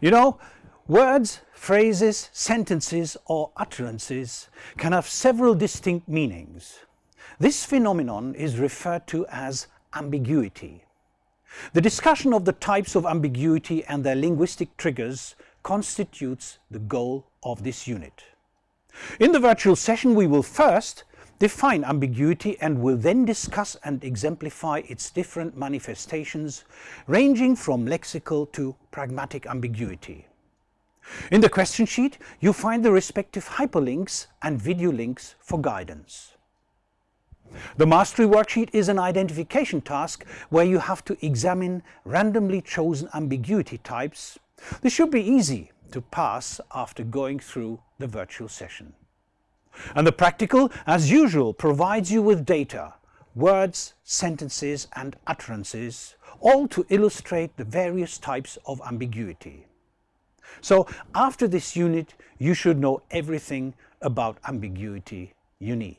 You know, words, phrases, sentences or utterances can have several distinct meanings. This phenomenon is referred to as ambiguity. The discussion of the types of ambiguity and their linguistic triggers constitutes the goal of this unit. In the virtual session we will first define ambiguity and will then discuss and exemplify its different manifestations ranging from lexical to pragmatic ambiguity. In the question sheet you find the respective hyperlinks and video links for guidance. The mastery worksheet is an identification task where you have to examine randomly chosen ambiguity types. This should be easy to pass after going through the virtual session. And the practical, as usual, provides you with data, words, sentences and utterances, all to illustrate the various types of ambiguity. So after this unit, you should know everything about ambiguity you need.